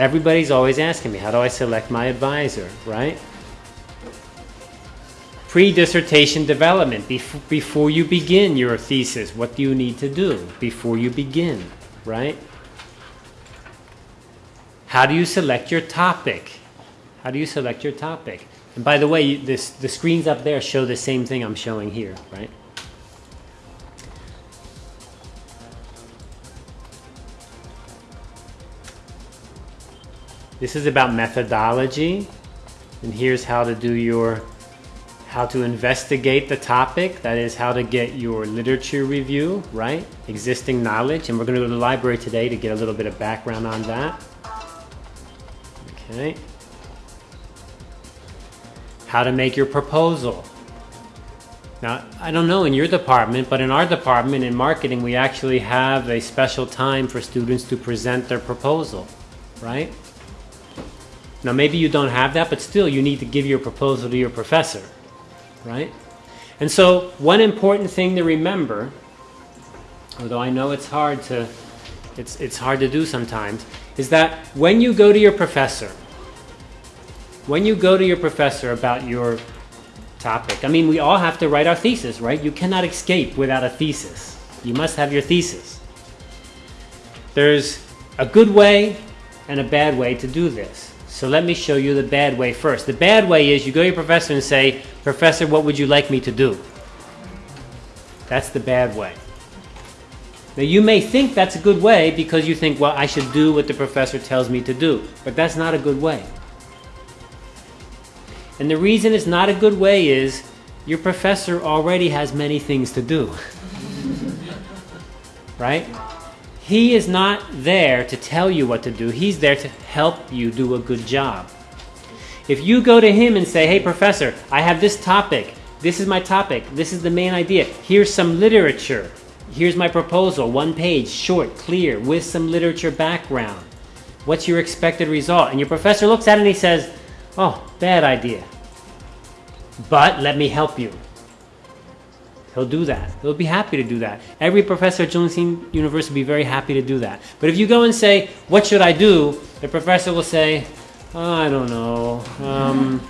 Everybody's always asking me, how do I select my advisor, right? Pre-dissertation development, bef- before you begin your thesis, what do you need to do before you begin, right? How do you select your topic? How do you select your topic? And by the way, this, the screens up there show the same thing I'm showing here, right? This is about methodology, and here's how to do your, how to investigate the topic, that is how to get your literature review, right? Existing knowledge, and we're gonna go to the library today to get a little bit of background on that. Okay. How to make your proposal. Now, I don't know in your department, but in our department in marketing, we actually have a special time for students to present their proposal, right? Now, maybe you don't have that, but still, you need to give your proposal to your professor, right? And so, one important thing to remember, although I know it's hard to, it's, it's hard to do sometimes, is that when you go to your professor, when you go to your professor about your topic, I mean, we all have to write our thesis, right? You cannot escape without a thesis. You must have your thesis. There's a good way and a bad way to do this. So let me show you the bad way first. The bad way is you go to your professor and say, Professor, what would you like me to do? That's the bad way. Now, you may think that's a good way because you think, well, I should do what the professor tells me to do. But that's not a good way. And the reason it's not a good way is your professor already has many things to do. right? He is not there to tell you what to do, he's there to help you do a good job. If you go to him and say, hey, professor, I have this topic, this is my topic, this is the main idea, here's some literature, here's my proposal, one page, short, clear, with some literature background. What's your expected result? And your professor looks at it and he says, oh, bad idea. But let me help you. He'll do that. He'll be happy to do that. Every professor at Jungsin University will be very happy to do that. But if you go and say, what should I do? The professor will say, oh, I don't know. Um,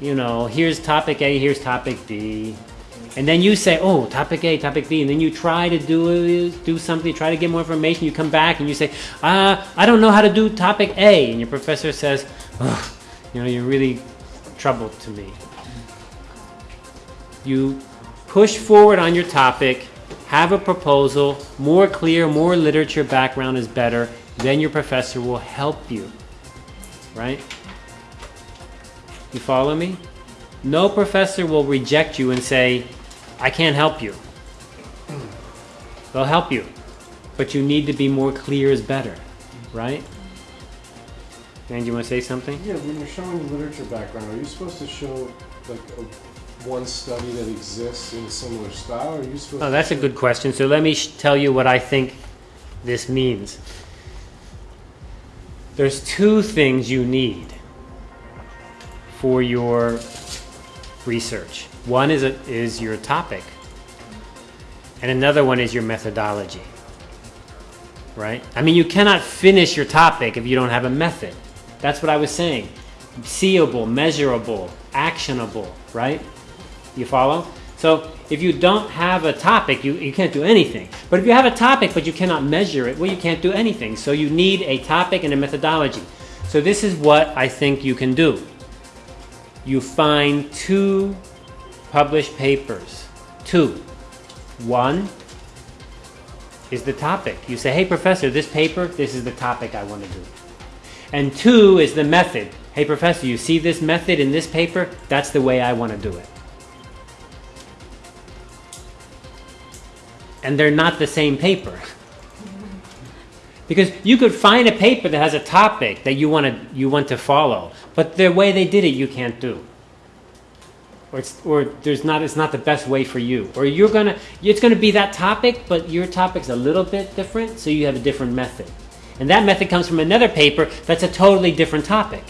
you know, here's topic A, here's topic B. And then you say, oh, topic A, topic B. And then you try to do, do something, try to get more information. You come back and you say, uh, I don't know how to do topic A. And your professor says, you know, you're really trouble to me. You push forward on your topic, have a proposal, more clear, more literature background is better, then your professor will help you. Right? You follow me? No professor will reject you and say, I can't help you. They'll help you. But you need to be more clear is better. Right? And you want to say something? Yeah, when you're showing literature background, are you supposed to show like a, one study that exists in a similar style, or are you supposed? Oh, that's a good question. So let me sh- tell you what I think this means. There's two things you need for your research. One is a, is your topic, and another one is your methodology. Right? I mean, you cannot finish your topic if you don't have a method. That's what I was saying. Seeable, measurable, actionable, right? You follow? So if you don't have a topic, you, you can't do anything. But if you have a topic but you cannot measure it, well, you can't do anything. So you need a topic and a methodology. So this is what I think you can do. You find two published papers. Two. One is the topic. You say, hey, professor, this paper, this is the topic I want to do. And two is the method. Hey, professor, you see this method in this paper? That's the way I want to do it. And they're not the same paper. Because you could find a paper that has a topic that you want to you want to follow, but the way they did it you can't do. Or it's or there's not it's not the best way for you. Or you're gonna it's gonna be that topic, but your topic's a little bit different, so you have a different method. And that method comes from another paper that's a totally different topic.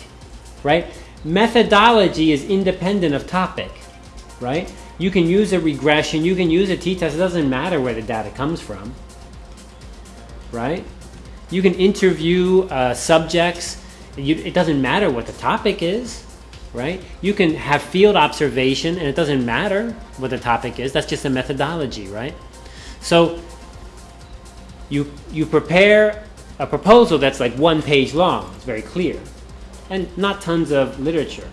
Right? Methodology is independent of topic. Right? You can use a regression, you can use a t-test, it doesn't matter where the data comes from. Right? You can interview uh, subjects You, it doesn't matter what the topic is, right? You can have field observation and it doesn't matter what the topic is. That's just a methodology, right? So you, you prepare a proposal that's like one page long. It's very clear. And not tons of literature.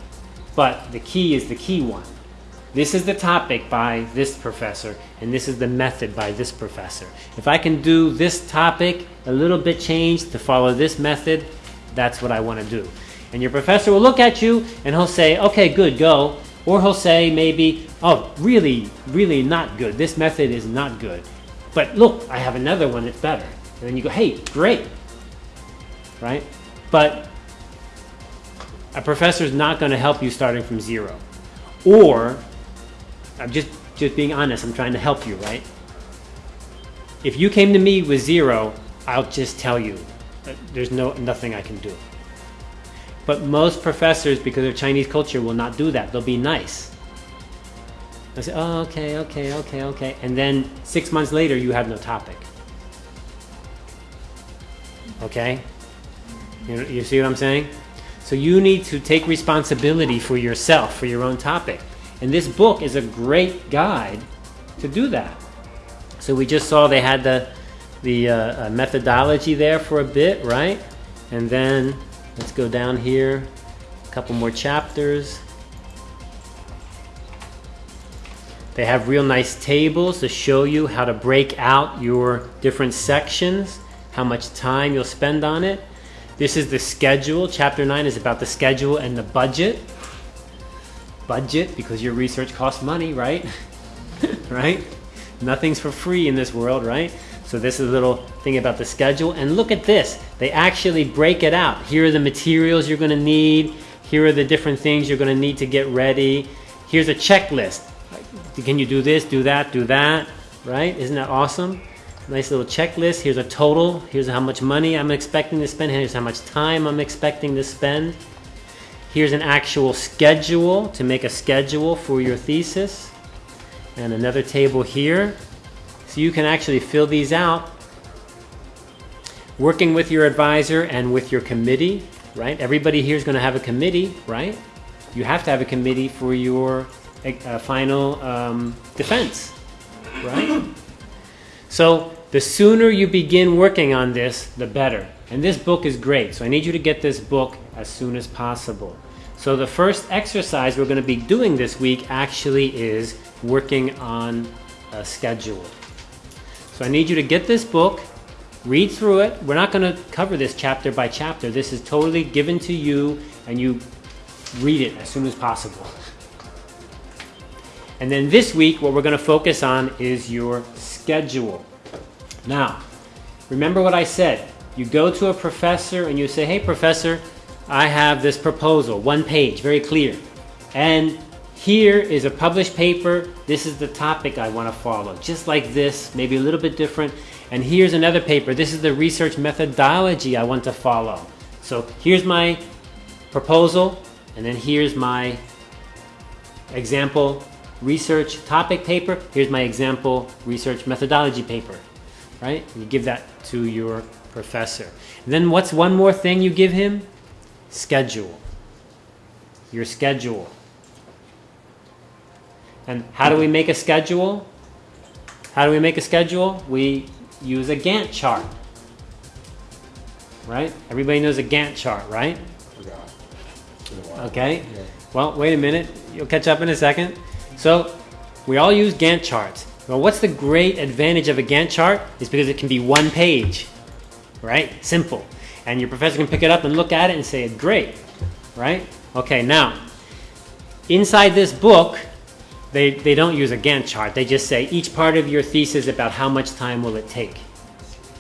But the key is the key one. This is the topic by this professor, and this is the method by this professor. If I can do this topic a little bit changed to follow this method, that's what I want to do. And your professor will look at you and he'll say, okay, good, go. Or he'll say maybe, oh, really, really not good. This method is not good. But look, I have another one that's better. And then you go, hey, great. Right? But a professor is not going to help you starting from zero. Or, I'm just, just being honest, I'm trying to help you, right? If you came to me with zero, I'll just tell you, uh, there's no nothing I can do. But most professors, because of Chinese culture, will not do that. They'll be nice. They'll say, oh, okay, okay, okay, okay. And then six months later, you have no topic. Okay? You, you see what I'm saying? So you need to take responsibility for yourself, for your own topic. And this book is a great guide to do that. So we just saw they had the, the uh, uh, methodology there for a bit, right? And then let's go down here, a couple more chapters. They have real nice tables to show you how to break out your different sections, how much time you'll spend on it. This is the schedule. Chapter 9 is about the schedule and the budget. Budget, because your research costs money, right? right? Nothing's for free in this world, right? So this is a little thing about the schedule. And look at this. They actually break it out. Here are the materials you're going to need. Here are the different things you're going to need to get ready. Here's a checklist. Can you do this, do that, do that, right? Isn't that awesome? Nice little checklist. Here's a total. Here's how much money I'm expecting to spend. Here's how much time I'm expecting to spend. Here's an actual schedule to make a schedule for your thesis. And another table here. So you can actually fill these out working with your advisor and with your committee, right? Everybody here is going to have a committee, right? You have to have a committee for your uh, final um, defense, right? So the sooner you begin working on this, the better. And this book is great, so I need you to get this book as soon as possible. So the first exercise we're going to be doing this week actually is working on a schedule. So I need you to get this book, read through it. We're not going to cover this chapter by chapter. This is totally given to you and you read it as soon as possible. And then this week, what we're going to focus on is your schedule. Now, remember what I said. You go to a professor and you say, hey, professor, I have this proposal, one page, very clear. And here is a published paper. This is the topic I want to follow. Just like this, maybe a little bit different. And here's another paper. This is the research methodology I want to follow. So here's my proposal, and then here's my example research topic paper. Here's my example research methodology paper right? You give that to your professor. And then what's one more thing you give him? Schedule. Your schedule. And how do we make a schedule? How do we make a schedule? We use a Gantt chart. Right? Everybody knows a Gantt chart, right? Okay. Well, wait a minute. You'll catch up in a second. So, we all use Gantt charts. Well, what's the great advantage of a Gantt chart? Is because it can be one page, right? Simple. And your professor can pick it up and look at it and say, great, right? Okay, now, inside this book, they, they don't use a Gantt chart. They just say each part of your thesis about how much time will it take.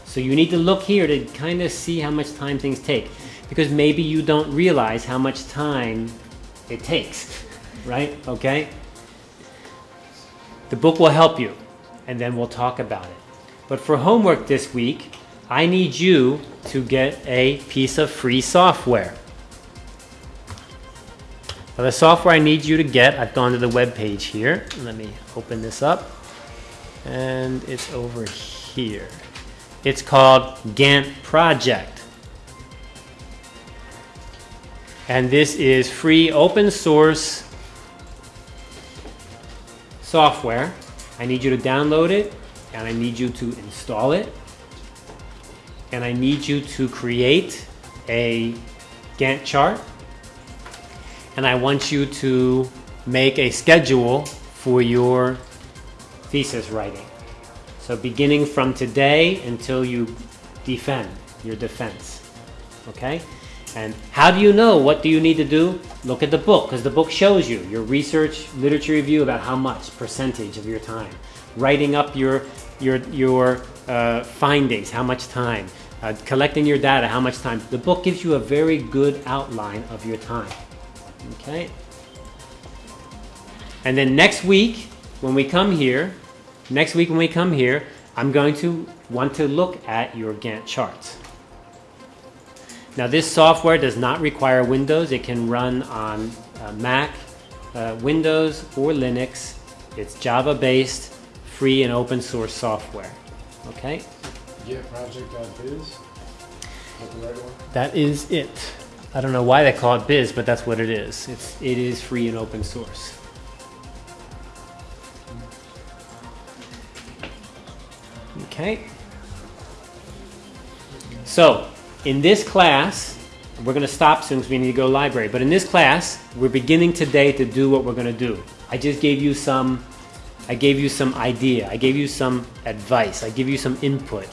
So you need to look here to kind of see how much time things take. Because maybe you don't realize how much time it takes, right? Okay? The book will help you, and then we'll talk about it. But for homework this week, I need you to get a piece of free software. Now the software I need you to get, I've gone to the web page here. Let me open this up. And it's over here. It's called Gantt Project. And this is free open source software. I need you to download it and I need you to install it. And I need you to create a Gantt chart. And I want you to make a schedule for your thesis writing. So beginning from today until you defend your defense. Okay? And how do you know what do you need to do? Look at the book because the book shows you your research literature review about how much percentage of your time. Writing up your your your uh, findings, how much time. Uh, collecting your data, how much time. The book gives you a very good outline of your time. Okay? And then next week, when we come here, next week when we come here, I'm going to want to look at your Gantt charts. Now this software does not require Windows. It can run on uh, Mac, uh, Windows, or Linux. It's Java-based, free and open source software. Okay? Ganttproject.biz? That the right one? That is it. I don't know why they call it biz, but that's what it is. It's, it is free and open source. Okay. So, in this class, we're going to stop soon because we need to go to library. But in this class, we're beginning today to do what we're going to do. I just gave you some, I gave you some idea. I gave you some advice. I give you some input.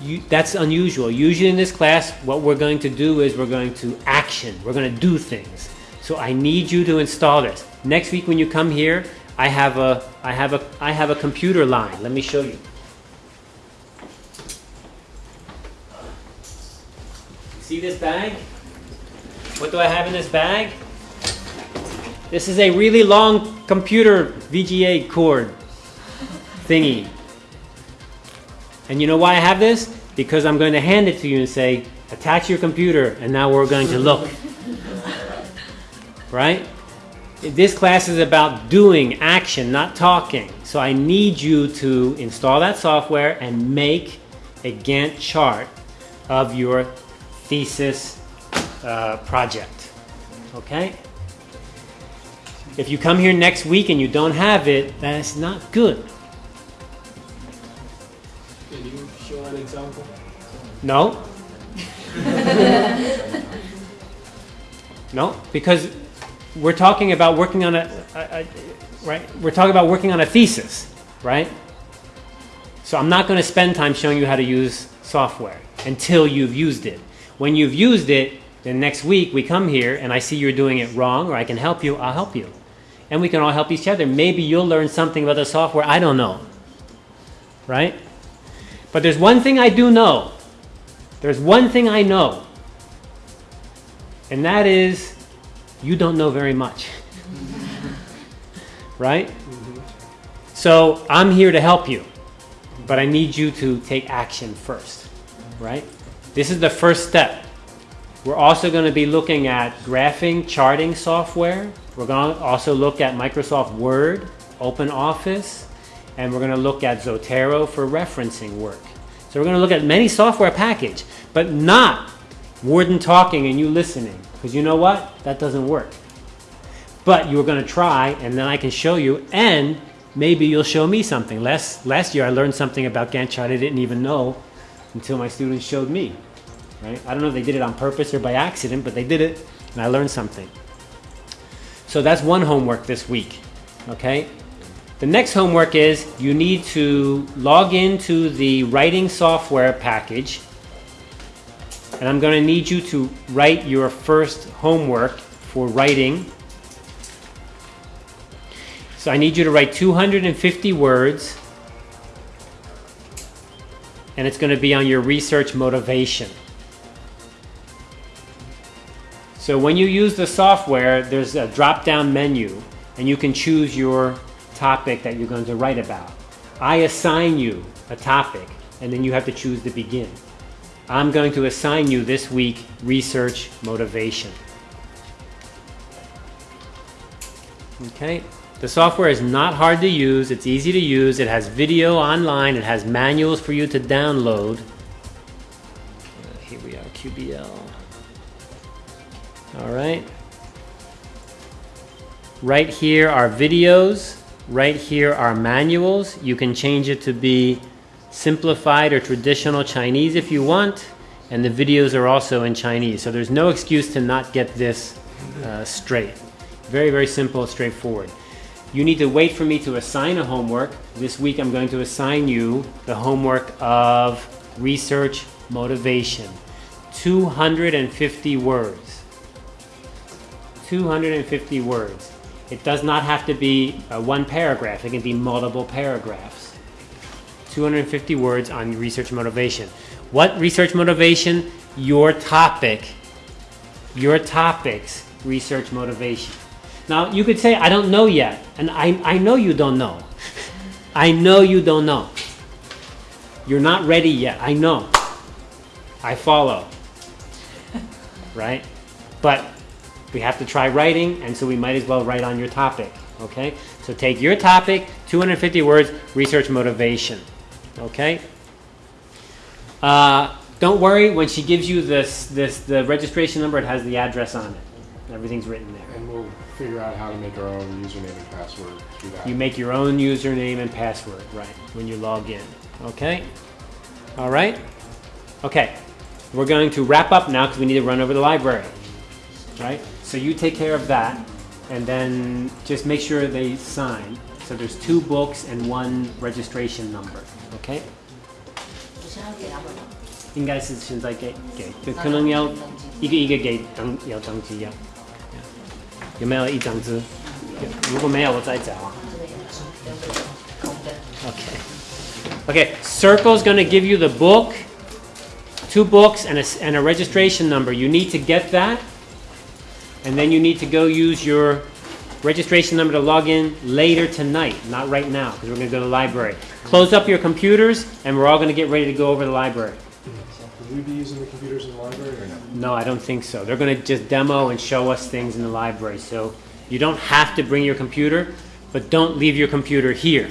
You, that's unusual. Usually in this class, what we're going to do is we're going to action. We're going to do things. So I need you to install this. Next week when you come here, I have a, I have a, I have a computer line. Let me show you. See this bag? What do I have in this bag? This is a really long computer VGA cord thingy. And you know why I have this? Because I'm going to hand it to you and say, attach your computer, and now we're going to look. right? This class is about doing action, not talking. So I need you to install that software and make a Gantt chart of your thesis uh, project. Okay? If you come here next week and you don't have it, that's not good. Can you show an example? No? no, because we're talking about working on a, a, a, right? We're talking about working on a thesis, right? So I'm not going to spend time showing you how to use software until you've used it. When you've used it, then next week we come here and I see you're doing it wrong or I can help you, I'll help you. And we can all help each other. Maybe you'll learn something about the software I don't know. Right? But there's one thing I do know. There's one thing I know. And that is you don't know very much. right? So I'm here to help you. But I need you to take action first. Right? This is the first step. We're also going to be looking at graphing charting software. We're going to also look at Microsoft Word, Open Office, and we're going to look at Zotero for referencing work. So we're going to look at many software package, but not Warden talking and you listening. Because you know what? That doesn't work. But you're going to try, and then I can show you, and maybe you'll show me something. Last, last year I learned something about Gantt chart I didn't even know until my students showed me. Right? I don't know if they did it on purpose or by accident, but they did it, and I learned something. So that's one homework this week. Okay? The next homework is you need to log into the writing software package. And I'm going to need you to write your first homework for writing. So I need you to write 250 words. And it's going to be on your research motivation. So when you use the software, there's a drop-down menu, and you can choose your topic that you're going to write about. I assign you a topic, and then you have to choose to begin. I'm going to assign you this week research motivation. Okay, the software is not hard to use, it's easy to use, it has video online, it has manuals for you to download. Uh, here we are, QBL. All right. Right here are videos. Right here are manuals. You can change it to be simplified or traditional Chinese if you want. And the videos are also in Chinese. So there's no excuse to not get this uh, straight. Very, very simple, straightforward. You need to wait for me to assign a homework. This week I'm going to assign you the homework of research motivation. 250 words. 250 words. It does not have to be uh, one paragraph, it can be multiple paragraphs. 250 words on research motivation. What research motivation? Your topic. Your topics, research motivation. Now, you could say, I don't know yet, and I, I know you don't know. I know you don't know. You're not ready yet, I know. I follow. Right? But we have to try writing, and so we might as well write on your topic. Okay? So take your topic, 250 words, research motivation. Okay? Uh, don't worry, when she gives you this, this, the registration number, it has the address on it. Everything's written there. And we'll figure out how to make our own username and password through that. You make your own username and password, right, when you log in. Okay? All right? Okay. We're going to wrap up now because we need to run over the library Right? So you take care of that and then just make sure they sign. So there's two books and one registration number. Okay? 我现在给他们了。应该是现在给给，就可能要一个一个给登要登记要。有没有一张纸？有如果没有，我再找啊。这个有空的。 Okay. Okay, Circle's going to give you the book, two books, and a, s- and a registration number. You need to get that, and then you need to go use your registration number to log in later tonight, not right now, because we're going to go to the library. Close up your computers, and we're all going to get ready to go over to the library. Will we be using the computers in the library or no? No, I don't think so. They're going to just demo and show us things in the library. So you don't have to bring your computer, but don't leave your computer here.